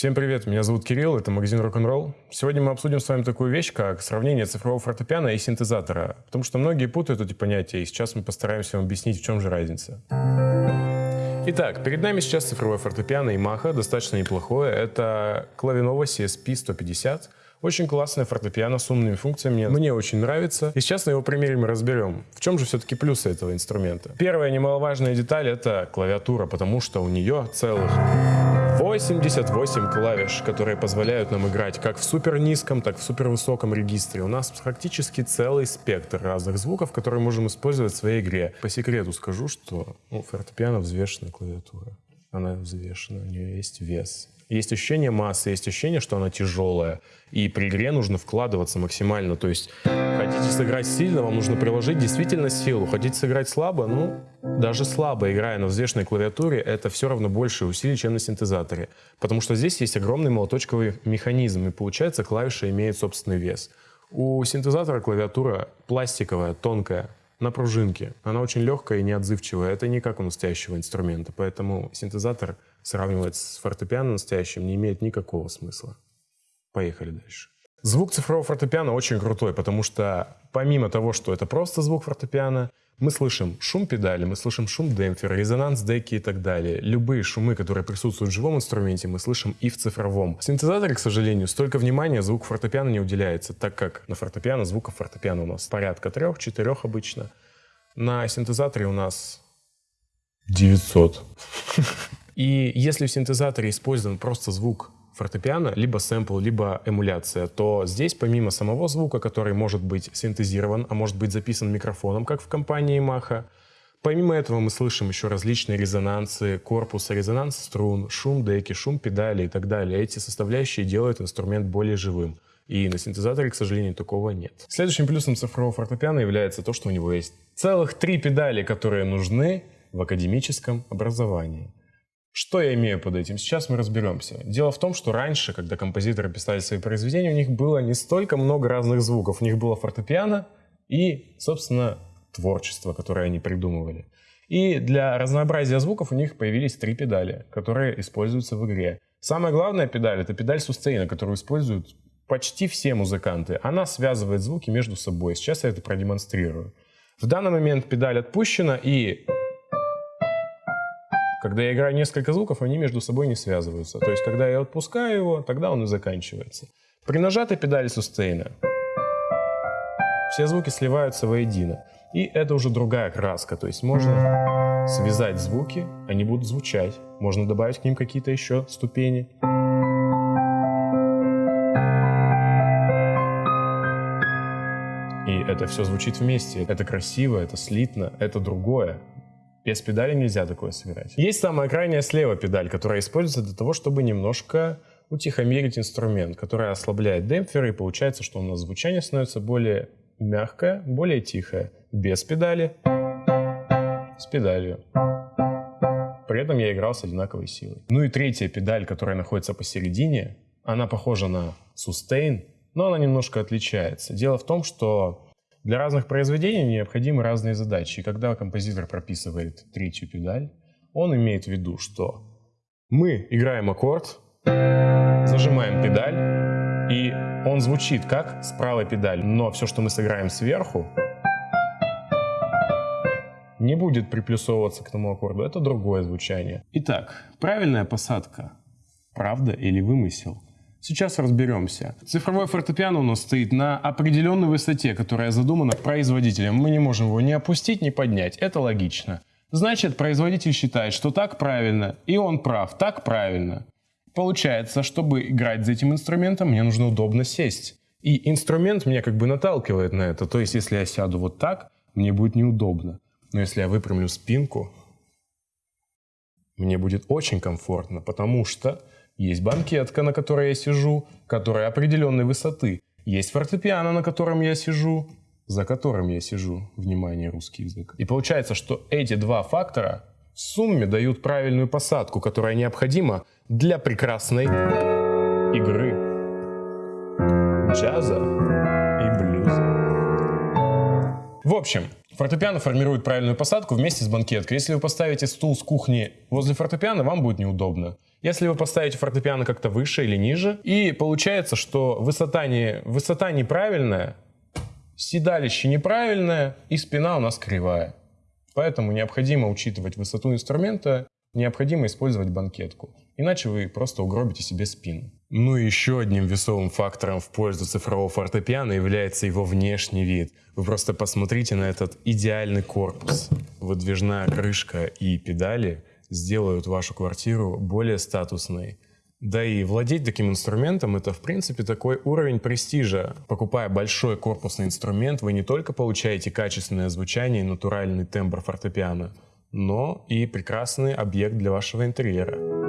Всем привет, меня зовут Кирилл, это магазин Rock'n'Roll. Сегодня мы обсудим с вами такую вещь, как сравнение цифрового фортепиано и синтезатора, потому что многие путают эти понятия, и сейчас мы постараемся вам объяснить, в чем же разница. Итак, перед нами сейчас цифровое фортепиано Yamaha, достаточно неплохое. Это Клавинова CSP 150. Очень классное фортепиано с умными функциями, мне очень нравится. И сейчас на его примере мы разберем, в чем же все-таки плюсы этого инструмента. Первая немаловажная деталь это клавиатура, потому что у нее целых 88 клавиш, которые позволяют нам играть как в супер низком, так в супер высоком регистре. У нас практически целый спектр разных звуков, которые можем использовать в своей игре. По секрету скажу, что ну, фортепиано взвешенная клавиатура. Она взвешена, у нее есть вес. Есть ощущение массы, есть ощущение, что она тяжелая. И при игре нужно вкладываться максимально. То есть хотите сыграть сильно, вам нужно приложить действительно силу. Хотите сыграть слабо, ну, даже слабо, играя на взвешенной клавиатуре, это все равно больше усилий, чем на синтезаторе. Потому что здесь есть огромный молоточковый механизм, и получается клавиша имеет собственный вес. У синтезатора клавиатура пластиковая, тонкая, на пружинке. Она очень легкая и неотзывчивая. Это не как у настоящего инструмента. Поэтому синтезатор сравнивать с фортепиано настоящим не имеет никакого смысла. Поехали дальше. Звук цифрового фортепиано очень крутой, потому что помимо того, что это просто звук фортепиано, мы слышим шум педали, мы слышим шум демпфера, резонанс деки и так далее. Любые шумы, которые присутствуют в живом инструменте, мы слышим и в цифровом. В синтезаторе, к сожалению, столько внимания звук фортепиано не уделяется, так как на фортепиано звуков фортепиано у нас порядка трех-четырех обычно. На синтезаторе у нас 900. И если в синтезаторе использован просто звук фортепиано, либо сэмпл, либо эмуляция, то здесь помимо самого звука, который может быть синтезирован, а может быть записан микрофоном, как в компании Yamaha, помимо этого мы слышим еще различные резонансы корпуса, резонанс струн, шум деки, шум педали и так далее. Эти составляющие делают инструмент более живым. И на синтезаторе, к сожалению, такого нет. Следующим плюсом цифрового фортепиано является то, что у него есть целых три педали, которые нужны в академическом образовании. Что я имею под этим? Сейчас мы разберемся. Дело в том, что раньше, когда композиторы писали свои произведения, у них было не столько много разных звуков. У них было фортепиано и, собственно, творчество, которое они придумывали. И для разнообразия звуков у них появились три педали, которые используются в игре. Самая главная педаль — это педаль сустейна, которую используют почти все музыканты. Она связывает звуки между собой. Сейчас я это продемонстрирую. В данный момент педаль отпущена, и когда я играю несколько звуков, они между собой не связываются. То есть, когда я отпускаю его, тогда он и заканчивается. При нажатой педали сустейна все звуки сливаются воедино. И это уже другая краска. То есть можно связать звуки, они будут звучать. Можно добавить к ним какие-то еще ступени. И это все звучит вместе. Это красиво, это слитно, это другое. Без педали нельзя такое сыграть. Есть самая крайняя слева педаль, которая используется для того, чтобы немножко утихомирить инструмент, который ослабляет демпферы, и получается, что у нас звучание становится более мягкое, более тихое. Без педали, с педалью. При этом я играл с одинаковой силой. Ну и третья педаль, которая находится посередине, она похожа на sustain, но она немножко отличается. Дело в том, что для разных произведений необходимы разные задачи. И когда композитор прописывает третью педаль, он имеет в виду, что мы играем аккорд, зажимаем педаль, и он звучит как с правой педали, но все, что мы сыграем сверху, не будет приплюсовываться к тому аккорду. Это другое звучание. Итак, правильная посадка. Правда или вымысел? Сейчас разберемся. Цифровое фортепиано у нас стоит на определенной высоте, которая задумана производителем. Мы не можем его ни опустить, ни поднять. Это логично. Значит, производитель считает, что так правильно, и он прав, так правильно. Получается, чтобы играть за этим инструментом, мне нужно удобно сесть. И инструмент меня как бы наталкивает на это. То есть, если я сяду вот так, мне будет неудобно. Но если я выпрямлю спинку, мне будет очень комфортно, потому что есть банкетка, на которой я сижу, которая определенной высоты. Есть фортепиано, на котором я сижу, за которым я сижу. Внимание, русский язык. И получается, что эти два фактора в сумме дают правильную посадку, которая необходима для прекрасной игры джаза и блюза. В общем, Фортепиано формирует правильную посадку вместе с банкеткой. Если вы поставите стул с кухни возле фортепиано, вам будет неудобно. Если вы поставите фортепиано как-то выше или ниже, и получается, что высота, не, высота неправильная, седалище неправильное, и спина у нас кривая. Поэтому необходимо учитывать высоту инструмента, необходимо использовать банкетку. Иначе вы просто угробите себе спину. Ну и еще одним весовым фактором в пользу цифрового фортепиано является его внешний вид. Вы просто посмотрите на этот идеальный корпус. Выдвижная крышка и педали сделают вашу квартиру более статусной. Да и владеть таким инструментом это в принципе такой уровень престижа. Покупая большой корпусный инструмент, вы не только получаете качественное звучание и натуральный тембр фортепиано, но и прекрасный объект для вашего интерьера.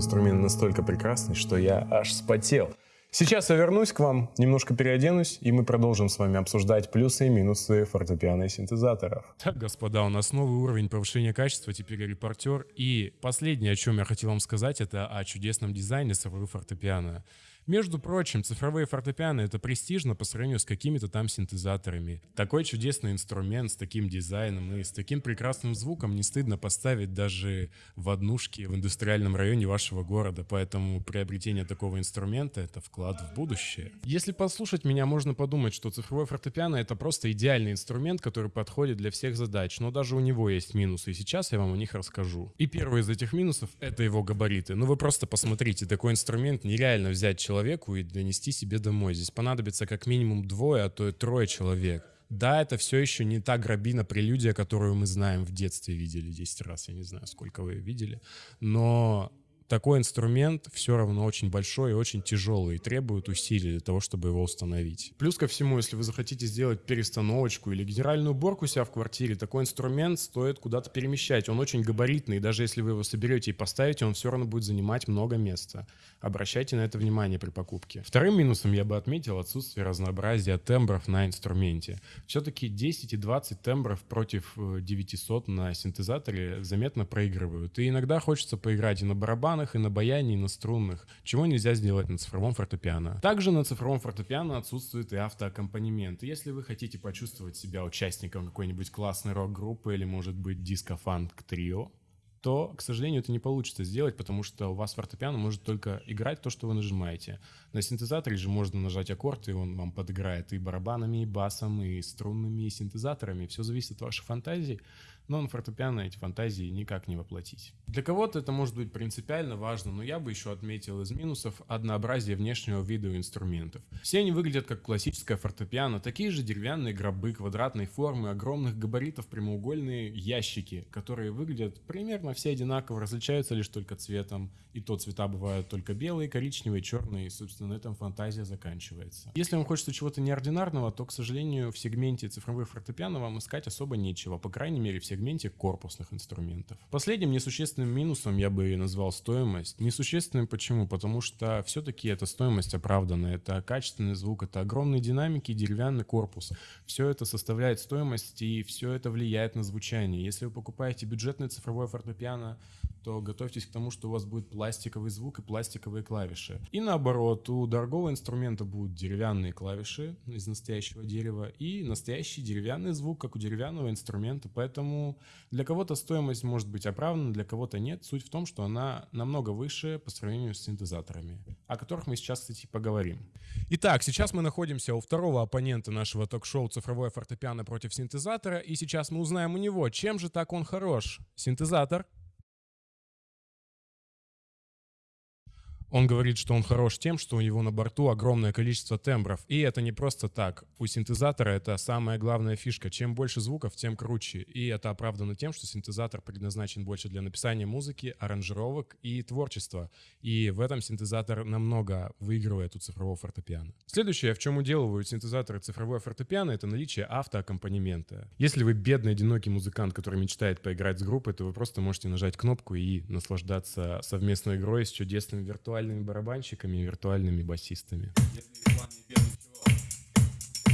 Инструмент настолько прекрасный, что я аж спотел. Сейчас я вернусь к вам, немножко переоденусь, и мы продолжим с вами обсуждать плюсы и минусы фортепиано и синтезаторов. Так, господа, у нас новый уровень повышения качества, теперь репортер. И последнее, о чем я хотел вам сказать, это о чудесном дизайне цифровых фортепиано. Между прочим, цифровые фортепиано — это престижно по сравнению с какими-то там синтезаторами. Такой чудесный инструмент с таким дизайном и с таким прекрасным звуком не стыдно поставить даже в однушке в индустриальном районе вашего города, поэтому приобретение такого инструмента — это вклад в будущее. Если послушать меня, можно подумать, что цифровой фортепиано — это просто идеальный инструмент, который подходит для всех задач, но даже у него есть минусы, и сейчас я вам о них расскажу. И первый из этих минусов — это его габариты. Ну вы просто посмотрите, такой инструмент нереально взять человеку и донести себе домой. Здесь понадобится как минимум двое, а то и трое человек. Да, это все еще не та грабина прелюдия, которую мы знаем в детстве видели 10 раз. Я не знаю, сколько вы видели. Но такой инструмент все равно очень большой и очень тяжелый и требует усилий для того, чтобы его установить. Плюс ко всему, если вы захотите сделать перестановочку или генеральную уборку у себя в квартире, такой инструмент стоит куда-то перемещать. Он очень габаритный, и даже если вы его соберете и поставите, он все равно будет занимать много места. Обращайте на это внимание при покупке. Вторым минусом я бы отметил отсутствие разнообразия тембров на инструменте. Все-таки 10 и 20 тембров против 900 э, на синтезаторе заметно проигрывают. И иногда хочется поиграть и на барабан, барабанах, и на баяне, и на струнных, чего нельзя сделать на цифровом фортепиано. Также на цифровом фортепиано отсутствует и автоаккомпанемент. если вы хотите почувствовать себя участником какой-нибудь классной рок-группы или, может быть, диско-фанк трио, то, к сожалению, это не получится сделать, потому что у вас фортепиано может только играть то, что вы нажимаете. На синтезаторе же можно нажать аккорд, и он вам подыграет и барабанами, и басом, и струнными, и синтезаторами. Все зависит от вашей фантазии но на фортепиано эти фантазии никак не воплотить. Для кого-то это может быть принципиально важно, но я бы еще отметил из минусов однообразие внешнего вида инструментов. Все они выглядят как классическое фортепиано, такие же деревянные гробы квадратной формы, огромных габаритов прямоугольные ящики, которые выглядят примерно все одинаково, различаются лишь только цветом, и то цвета бывают только белые, коричневые, черные, и, собственно, на этом фантазия заканчивается. Если вам хочется чего-то неординарного, то, к сожалению, в сегменте цифровых фортепиано вам искать особо нечего, по крайней мере, в корпусных инструментов. Последним несущественным минусом я бы назвал стоимость. Несущественным почему? Потому что все-таки эта стоимость оправдана. Это качественный звук, это огромные динамики, деревянный корпус. Все это составляет стоимость и все это влияет на звучание. Если вы покупаете бюджетное цифровое фортепиано, то готовьтесь к тому, что у вас будет пластиковый звук и пластиковые клавиши. И наоборот, у дорогого инструмента будут деревянные клавиши из настоящего дерева и настоящий деревянный звук, как у деревянного инструмента. Поэтому для кого-то стоимость может быть оправдана, для кого-то нет. Суть в том, что она намного выше по сравнению с синтезаторами, о которых мы сейчас, кстати, поговорим. Итак, сейчас мы находимся у второго оппонента нашего ток-шоу «Цифровое фортепиано против синтезатора», и сейчас мы узнаем у него, чем же так он хорош. Синтезатор — Он говорит, что он хорош тем, что у него на борту огромное количество тембров. И это не просто так. У синтезатора это самая главная фишка. Чем больше звуков, тем круче. И это оправдано тем, что синтезатор предназначен больше для написания музыки, аранжировок и творчества. И в этом синтезатор намного выигрывает у цифрового фортепиано. Следующее, в чем уделывают синтезаторы цифровое фортепиано, это наличие автоаккомпанемента. Если вы бедный, одинокий музыкант, который мечтает поиграть с группой, то вы просто можете нажать кнопку и наслаждаться совместной игрой с чудесным виртуальным виртуальными барабанщиками и виртуальными басистами.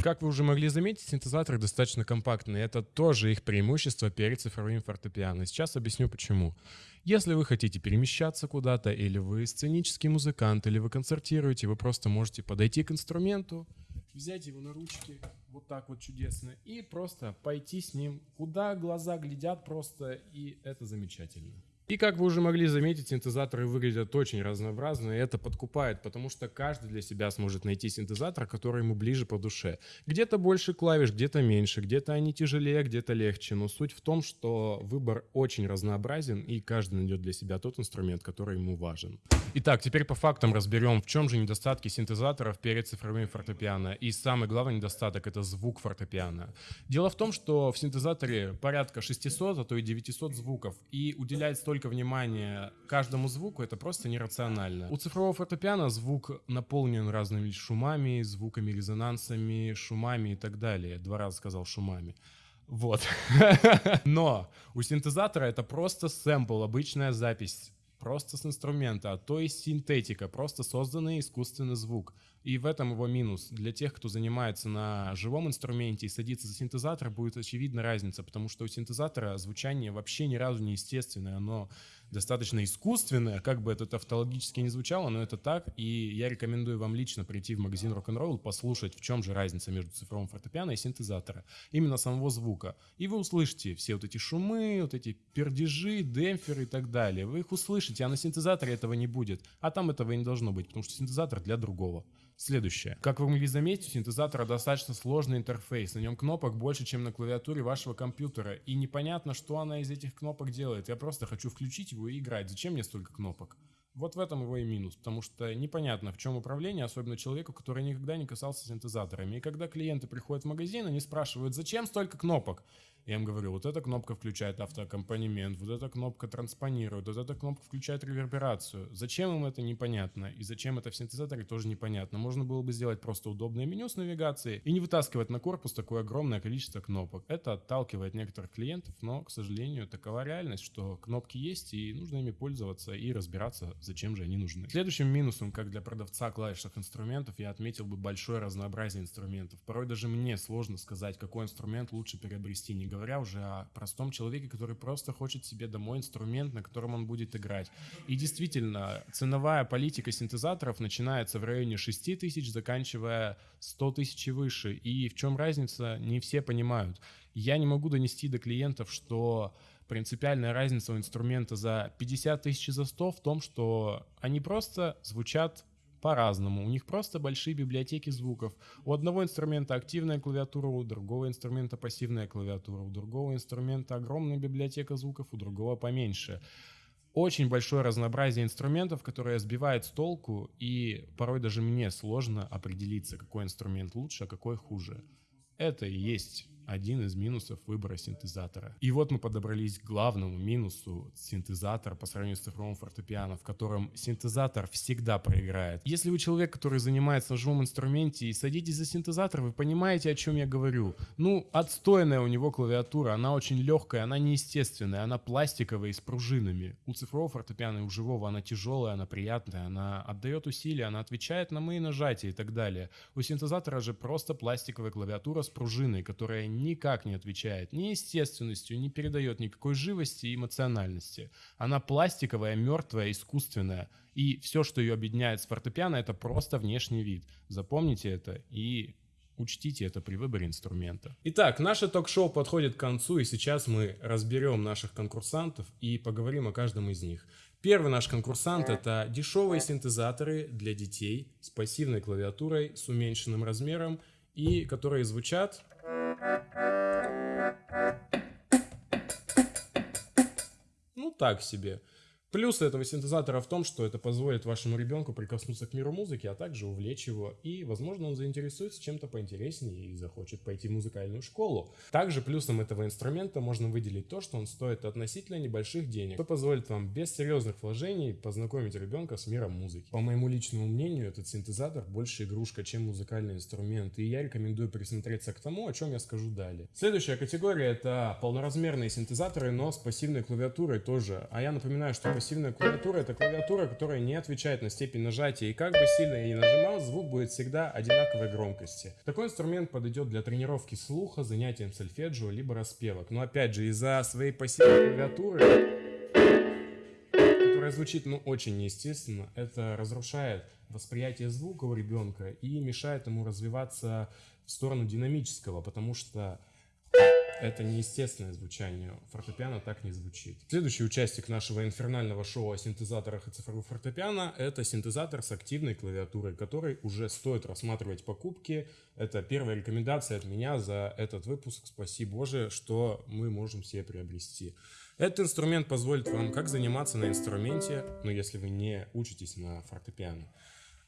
Как вы уже могли заметить, синтезаторы достаточно компактные. Это тоже их преимущество перед цифровым фортепиано. Сейчас объясню почему. Если вы хотите перемещаться куда-то, или вы сценический музыкант, или вы концертируете, вы просто можете подойти к инструменту, взять его на ручки, вот так вот чудесно, и просто пойти с ним, куда глаза глядят просто, и это замечательно. И как вы уже могли заметить, синтезаторы выглядят очень разнообразно, и это подкупает, потому что каждый для себя сможет найти синтезатор, который ему ближе по душе. Где-то больше клавиш, где-то меньше, где-то они тяжелее, где-то легче, но суть в том, что выбор очень разнообразен, и каждый найдет для себя тот инструмент, который ему важен. Итак, теперь по фактам разберем, в чем же недостатки синтезаторов перед цифровыми фортепиано. И самый главный недостаток — это звук фортепиано. Дело в том, что в синтезаторе порядка 600, а то и 900 звуков, и уделять столько столько внимания каждому звуку, это просто нерационально. У цифрового фортепиано звук наполнен разными шумами, звуками, резонансами, шумами и так далее. Два раза сказал шумами. Вот. Но у синтезатора это просто сэмпл, обычная запись просто с инструмента, а то есть синтетика, просто созданный искусственный звук. И в этом его минус. Для тех, кто занимается на живом инструменте и садится за синтезатор, будет очевидна разница, потому что у синтезатора звучание вообще ни разу не естественное, оно достаточно искусственное, как бы это тавтологически не звучало, но это так, и я рекомендую вам лично прийти в магазин Rock'n'Roll, послушать, в чем же разница между цифровым фортепиано и синтезатора, именно самого звука. И вы услышите все вот эти шумы, вот эти пердежи, демпферы и так далее. Вы их услышите, а на синтезаторе этого не будет, а там этого и не должно быть, потому что синтезатор для другого. Следующее. Как вы могли заметить, у синтезатора достаточно сложный интерфейс. На нем кнопок больше, чем на клавиатуре вашего компьютера. И непонятно, что она из этих кнопок делает. Я просто хочу включить его и играть. Зачем мне столько кнопок? Вот в этом его и минус, потому что непонятно, в чем управление, особенно человеку, который никогда не касался синтезаторами. И когда клиенты приходят в магазин, они спрашивают, зачем столько кнопок? Я им говорю, вот эта кнопка включает автоаккомпанемент, вот эта кнопка транспонирует, вот эта кнопка включает реверберацию. Зачем им это непонятно? И зачем это в синтезаторе тоже непонятно. Можно было бы сделать просто удобное меню с навигацией и не вытаскивать на корпус такое огромное количество кнопок. Это отталкивает некоторых клиентов, но, к сожалению, такова реальность, что кнопки есть и нужно ими пользоваться и разбираться, зачем же они нужны. Следующим минусом, как для продавца клавишных инструментов, я отметил бы большое разнообразие инструментов. Порой даже мне сложно сказать, какой инструмент лучше приобрести, не говоря уже о простом человеке, который просто хочет себе домой инструмент, на котором он будет играть. И действительно, ценовая политика синтезаторов начинается в районе 6 тысяч, заканчивая 100 тысяч и выше. И в чем разница, не все понимают. Я не могу донести до клиентов, что принципиальная разница у инструмента за 50 тысяч и за 100 в том, что они просто звучат по-разному. У них просто большие библиотеки звуков. У одного инструмента активная клавиатура, у другого инструмента пассивная клавиатура, у другого инструмента огромная библиотека звуков, у другого поменьше. Очень большое разнообразие инструментов, которое сбивает с толку, и порой даже мне сложно определиться, какой инструмент лучше, а какой хуже. Это и есть один из минусов выбора синтезатора. И вот мы подобрались к главному минусу синтезатора по сравнению с цифровым фортепиано, в котором синтезатор всегда проиграет. Если вы человек, который занимается на живом инструменте и садитесь за синтезатор, вы понимаете, о чем я говорю. Ну, отстойная у него клавиатура, она очень легкая, она неестественная, она пластиковая и с пружинами. У цифрового фортепиано и у живого она тяжелая, она приятная, она отдает усилия, она отвечает на мои нажатия и так далее. У синтезатора же просто пластиковая клавиатура с пружиной, которая никак не отвечает ни естественностью, не передает никакой живости и эмоциональности. Она пластиковая, мертвая, искусственная. И все, что ее объединяет с фортепиано, это просто внешний вид. Запомните это и Учтите это при выборе инструмента. Итак, наше ток-шоу подходит к концу, и сейчас мы разберем наших конкурсантов и поговорим о каждом из них. Первый наш конкурсант это дешевые синтезаторы для детей с пассивной клавиатурой, с уменьшенным размером и которые звучат так себе. Плюс этого синтезатора в том, что это позволит вашему ребенку прикоснуться к миру музыки, а также увлечь его, и, возможно, он заинтересуется чем-то поинтереснее и захочет пойти в музыкальную школу. Также плюсом этого инструмента можно выделить то, что он стоит относительно небольших денег, что позволит вам без серьезных вложений познакомить ребенка с миром музыки. По моему личному мнению, этот синтезатор больше игрушка, чем музыкальный инструмент, и я рекомендую присмотреться к тому, о чем я скажу далее. Следующая категория это полноразмерные синтезаторы, но с пассивной клавиатурой тоже. А я напоминаю, что пассивная клавиатура — это клавиатура, которая не отвечает на степень нажатия, и как бы сильно я ни нажимал, звук будет всегда одинаковой громкости. Такой инструмент подойдет для тренировки слуха, занятием сольфеджио, либо распевок. Но опять же, из-за своей пассивной клавиатуры которая звучит ну, очень неестественно, это разрушает восприятие звука у ребенка и мешает ему развиваться в сторону динамического, потому что это неестественное звучание. Фортепиано так не звучит. Следующий участник нашего инфернального шоу о синтезаторах и цифровых фортепиано – это синтезатор с активной клавиатурой, который уже стоит рассматривать покупки. Это первая рекомендация от меня за этот выпуск. Спасибо Боже, что мы можем себе приобрести. Этот инструмент позволит вам как заниматься на инструменте, но если вы не учитесь на фортепиано,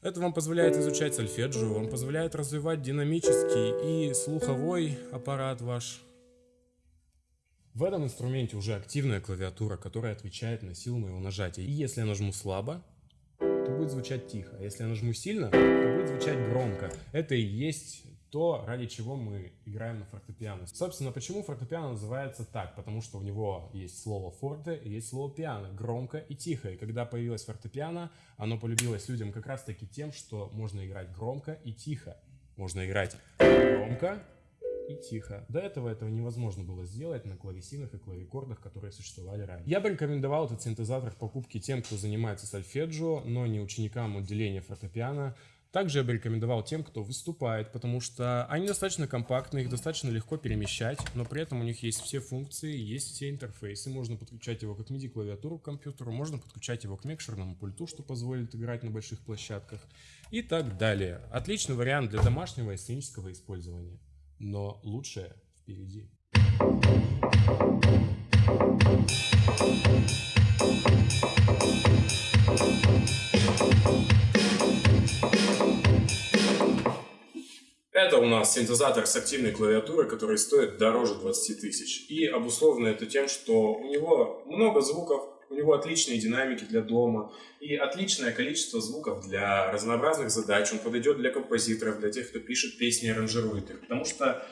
это вам позволяет изучать сольфеджио, вам позволяет развивать динамический и слуховой аппарат ваш. В этом инструменте уже активная клавиатура, которая отвечает на силу моего нажатия. И если я нажму слабо, то будет звучать тихо. А если я нажму сильно, то будет звучать громко. Это и есть то, ради чего мы играем на фортепиано. Собственно, почему фортепиано называется так? Потому что у него есть слово форте и есть слово пиано, громко и тихо. И когда появилось фортепиано, оно полюбилось людям как раз таки тем, что можно играть громко и тихо. Можно играть громко и тихо. До этого этого невозможно было сделать на клавесинах и клавикордах, которые существовали ранее. Я бы рекомендовал этот синтезатор в покупке тем, кто занимается сольфеджио, но не ученикам отделения фортепиано, также я бы рекомендовал тем, кто выступает, потому что они достаточно компактны, их достаточно легко перемещать, но при этом у них есть все функции, есть все интерфейсы. Можно подключать его как MIDI-клавиатуру к компьютеру, можно подключать его к микшерному пульту, что позволит играть на больших площадках и так далее. Отличный вариант для домашнего и сценического использования, но лучшее впереди. Это у нас синтезатор с активной клавиатурой, который стоит дороже 20 тысяч. И обусловлено это тем, что у него много звуков, у него отличные динамики для дома и отличное количество звуков для разнообразных задач. Он подойдет для композиторов, для тех, кто пишет песни и аранжирует их. Потому что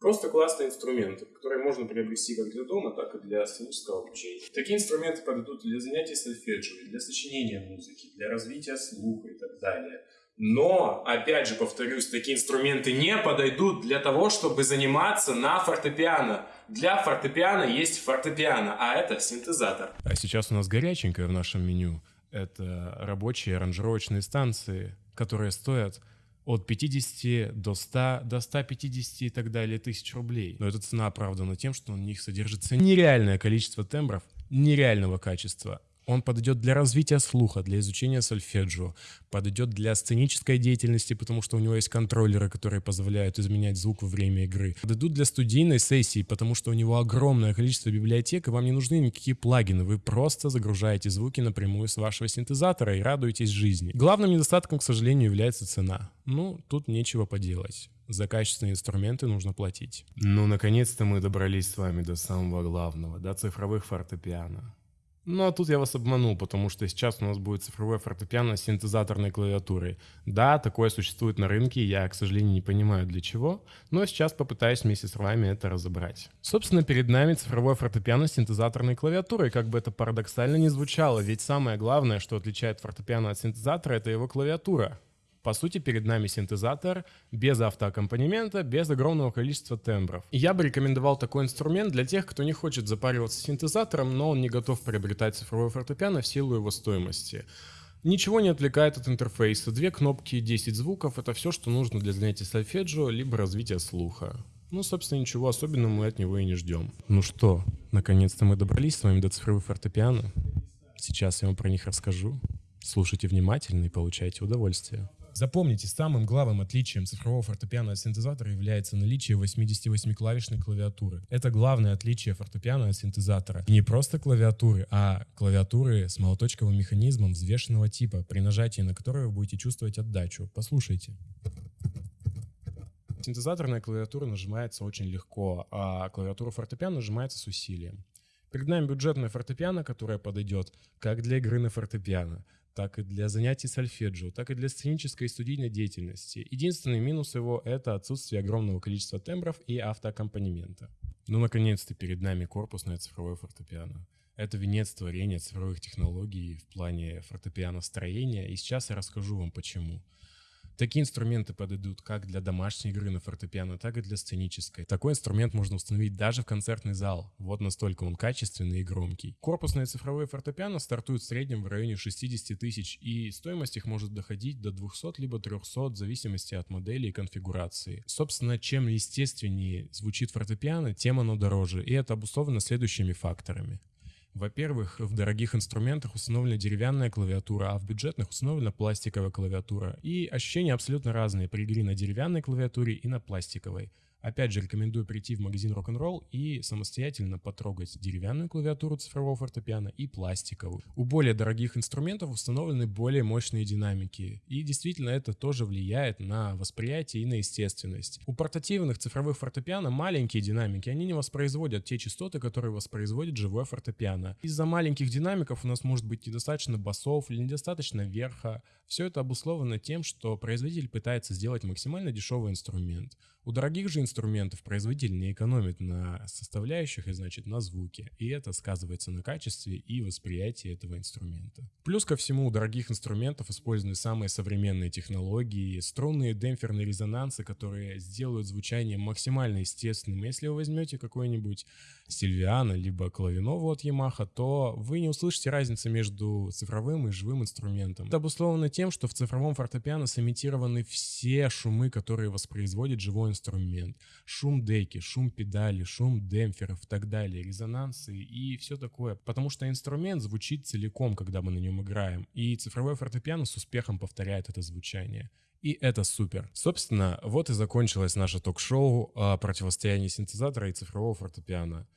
просто классные инструменты, которые можно приобрести как для дома, так и для сценического обучения. Такие инструменты подойдут для занятий сольфеджио, для сочинения музыки, для развития слуха и так далее. Но, опять же, повторюсь, такие инструменты не подойдут для того, чтобы заниматься на фортепиано. Для фортепиано есть фортепиано, а это синтезатор. А сейчас у нас горяченькое в нашем меню. Это рабочие аранжировочные станции, которые стоят от 50 до 100, до 150 и так далее тысяч рублей. Но эта цена оправдана тем, что в них содержится нереальное количество тембров нереального качества, он подойдет для развития слуха, для изучения сольфеджио, подойдет для сценической деятельности, потому что у него есть контроллеры, которые позволяют изменять звук во время игры. Подойдут для студийной сессии, потому что у него огромное количество библиотек, и вам не нужны никакие плагины. Вы просто загружаете звуки напрямую с вашего синтезатора и радуетесь жизни. Главным недостатком, к сожалению, является цена. Ну, тут нечего поделать. За качественные инструменты нужно платить. Ну, наконец-то мы добрались с вами до самого главного, до цифровых фортепиано. Ну а тут я вас обманул, потому что сейчас у нас будет цифровое фортепиано с синтезаторной клавиатурой. Да, такое существует на рынке, я, к сожалению, не понимаю для чего, но сейчас попытаюсь вместе с вами это разобрать. Собственно, перед нами цифровое фортепиано с синтезаторной клавиатурой, как бы это парадоксально не звучало, ведь самое главное, что отличает фортепиано от синтезатора, это его клавиатура. По сути, перед нами синтезатор без автоаккомпанемента, без огромного количества тембров. И я бы рекомендовал такой инструмент для тех, кто не хочет запариваться синтезатором, но он не готов приобретать цифровой фортепиано в силу его стоимости. Ничего не отвлекает от интерфейса. Две кнопки, 10 звуков — это все, что нужно для занятий сольфеджио, либо развития слуха. Ну, собственно, ничего особенного мы от него и не ждем. Ну что, наконец-то мы добрались с вами до цифровых фортепиано. Сейчас я вам про них расскажу. Слушайте внимательно и получайте удовольствие. Запомните, самым главным отличием цифрового фортепиано от синтезатора является наличие 88-клавишной клавиатуры. Это главное отличие фортепиано от синтезатора. не просто клавиатуры, а клавиатуры с молоточковым механизмом взвешенного типа, при нажатии на который вы будете чувствовать отдачу. Послушайте. Синтезаторная клавиатура нажимается очень легко, а клавиатура фортепиано нажимается с усилием. Перед нами бюджетная фортепиано, которая подойдет как для игры на фортепиано, так и для занятий сольфеджио, так и для сценической и студийной деятельности. Единственный минус его — это отсутствие огромного количества тембров и автоаккомпанемента. Ну, наконец-то перед нами корпусное цифровое фортепиано. Это венец творения цифровых технологий в плане фортепиано строения, и сейчас я расскажу вам почему. Такие инструменты подойдут как для домашней игры на фортепиано, так и для сценической. Такой инструмент можно установить даже в концертный зал. Вот настолько он качественный и громкий. Корпусные цифровые фортепиано стартуют в среднем в районе 60 тысяч, и стоимость их может доходить до 200 либо 300 в зависимости от модели и конфигурации. Собственно, чем естественнее звучит фортепиано, тем оно дороже, и это обусловлено следующими факторами. Во-первых, в дорогих инструментах установлена деревянная клавиатура, а в бюджетных установлена пластиковая клавиатура. И ощущения абсолютно разные при игре на деревянной клавиатуре и на пластиковой. Опять же, рекомендую прийти в магазин Rock'n'Roll и самостоятельно потрогать деревянную клавиатуру цифрового фортепиано и пластиковую. У более дорогих инструментов установлены более мощные динамики, и действительно это тоже влияет на восприятие и на естественность. У портативных цифровых фортепиано маленькие динамики, они не воспроизводят те частоты, которые воспроизводит живое фортепиано. Из-за маленьких динамиков у нас может быть недостаточно басов или недостаточно верха. Все это обусловлено тем, что производитель пытается сделать максимально дешевый инструмент. У дорогих же инструментов производитель не экономит на составляющих и значит на звуке, и это сказывается на качестве и восприятии этого инструмента. Плюс ко всему у дорогих инструментов использованы самые современные технологии, струнные демпферные резонансы, которые сделают звучание максимально естественным. Если вы возьмете какой-нибудь Сильвиана либо Клавинову от Yamaha, то вы не услышите разницы между цифровым и живым инструментом. Это обусловлено тем, что в цифровом фортепиано сымитированы все шумы, которые воспроизводит живой инструмент шум деки, шум педали, шум демпферов и так далее, резонансы и все такое. Потому что инструмент звучит целиком, когда мы на нем играем, и цифровое фортепиано с успехом повторяет это звучание. И это супер. Собственно, вот и закончилось наше ток-шоу о противостоянии синтезатора и цифрового фортепиано.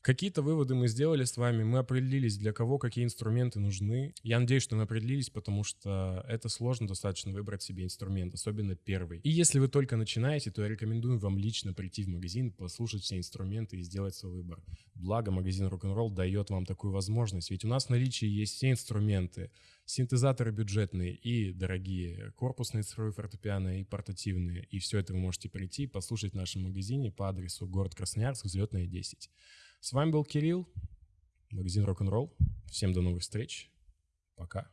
Какие-то выводы мы сделали с вами, мы определились, для кого какие инструменты нужны. Я надеюсь, что мы определились, потому что это сложно достаточно выбрать себе инструмент, особенно первый. И если вы только начинаете, то я рекомендую вам лично прийти в магазин, послушать все инструменты и сделать свой выбор. Благо, магазин Rock'n'Roll дает вам такую возможность, ведь у нас в наличии есть все инструменты, синтезаторы бюджетные и дорогие, корпусные цифровые фортепиано и портативные. И все это вы можете прийти и послушать в нашем магазине по адресу город Красноярск, взлетная 10. С вами был Кирилл, магазин Рок-н-ролл. Всем до новых встреч. Пока.